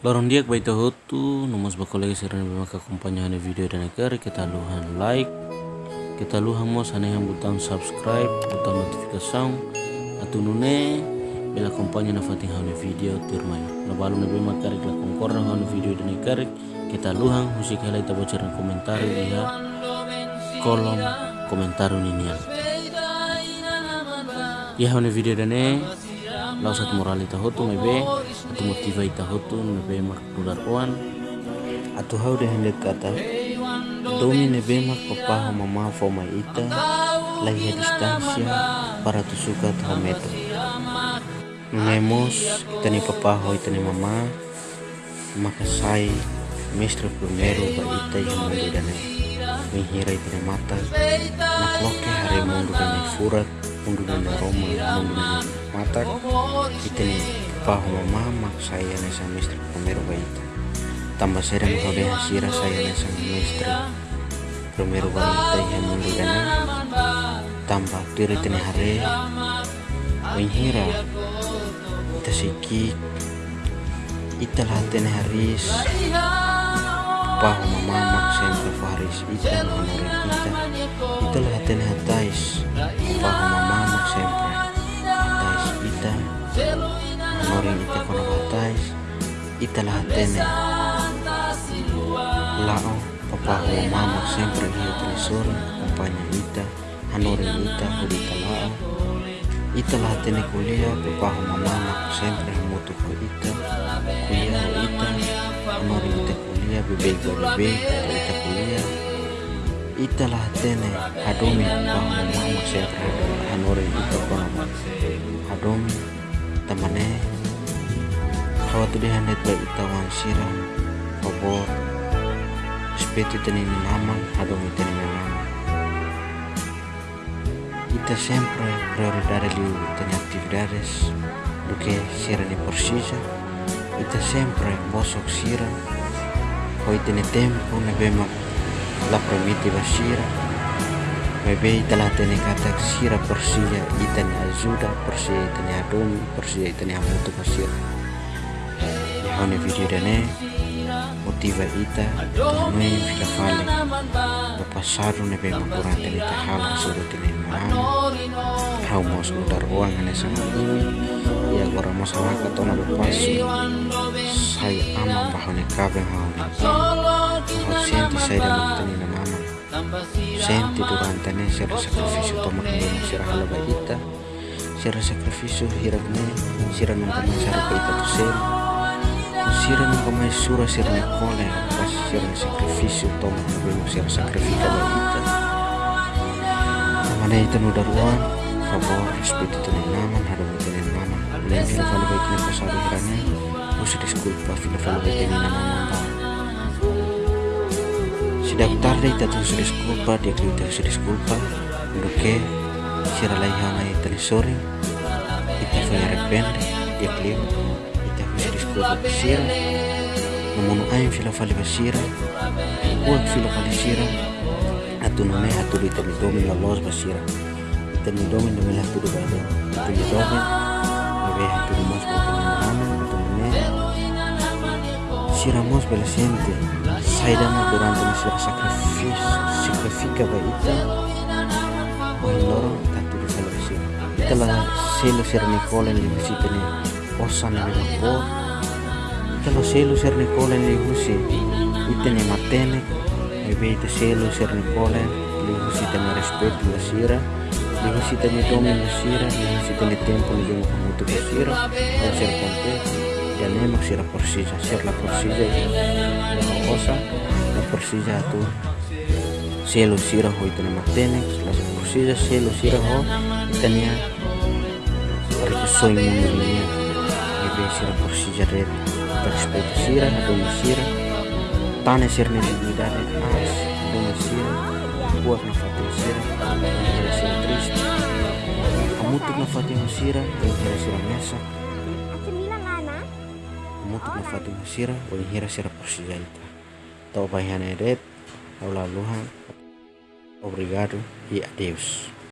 Lorong dia baita hotu, nomos bakolegi serana bemaka kompanyan video dan negara kita luhan like, kita luhan mos hane yang butang subscribe, butang notifikasi, atau nune bela kompanyan na fating hane video tirmai. Na balu na bema karik la kongkorna hane video dan negara kita luhan musik helai tabo cerna komentar ya kolom komentar ini ya hane video dan lau satu moral ita hotu mai be atau motiva hotu mai be mak nular oan. Atau hau de hendak kata domi ne be mak papa mama fo mai ita lagi distansia para tu suka tu metro Nemos kita ni papa ho ita ni mama maka sai mestre primero ba ita yang mundo dane menghira ita mata nak loke hari mundo dane furat dane roma dane mata kita ni pahu mama saya nesa mistri primero baita. Tambah serem kode hasira saya nesa mistri primero baita yang dana tambah tiri hare menghira ita siki ita lah tene haris pahu mama mak sempre faris ita lah tene. Lao papa ho mama sempre ia tresore kompanya ita hanorin ita ita lao. Ita lah tene kuliah papa ho mama sempre mutu ko ita kuliah ita hanorin ita kuliah bebe bebe ita kuliah ita lah tene hadomi papa ho mama sempre hanorin ita kono hadomi tamane hawatu de handet ba ita wan sira favor respeto tani nama hadomi tani nama. Ita sempre prioridade liu tani actividades do que sira ni precisa ita sempre bosok sira hoi tani tempo ne bema la permite ba sira Bebe telah tene kata sira persia itan ajuda persia itan adumi persia itan hamutu pasir. Ya hone video dane motiva ita noi fila fale. Bapasaru ne bema kurang tene tahala suruh tene mana hau mos udar uang ane sama ini ya gora masalah katona bapasu saya ama bahone kabeh hau hau senti saya dan tene mama. Senti durante ne sera sacrificio tomar ne sera halaba ita. Sera sacrificio hiragne sera nunca mais harapa ita tu ser sera nunca mais sura sera ne kole pas sera ne sacrificio tomar ne bemo sera sacrifica ba ita namane ita no daruan favor respeto tene naman hadam tene naman len fila fala ba ita ne pasado hirane usi disculpa fila fala ba ita ne naman ba Sidang tarde ita tu se disculpa dia que ita se disculpa que sira lai hana ita ni sorry ita arrepende dia que ita se disculpa por sira namun ain fila fali basira buat fila fali sira atu nune atu ita ni domin la los basira ita ni domin de mela tudo bade ita ni domin ni ve hatu ni mas ita ni nama atu nune sira mos bela siente saidama durante nuestra sacrificio sacrifica ba ita loro tatu di salvation ita la selo ser Nicola ni musita ni osan ni vapor ita la selo ser Nicola ni husi ita ni matene e be ita selo ser Nicola ni husita ni respeto la sira ni husita ni domi la sira ni husita ni tempo ni domi kamutu la sira o ser contento ya nemak sira persija sir la persija la cosa la persija tu selo sira ho itane matenex la persija selo sira ho itania para soy mundo ni ebe sira persija red respeto sira do sira tane sir ni dignidade as do sira buat na fatin sira era sira triste amutuk na fatin sira era sira mesa mutuk na fatin sira o hira sira persija ita tau bahian edet Laluhan. Obrigado e adeus.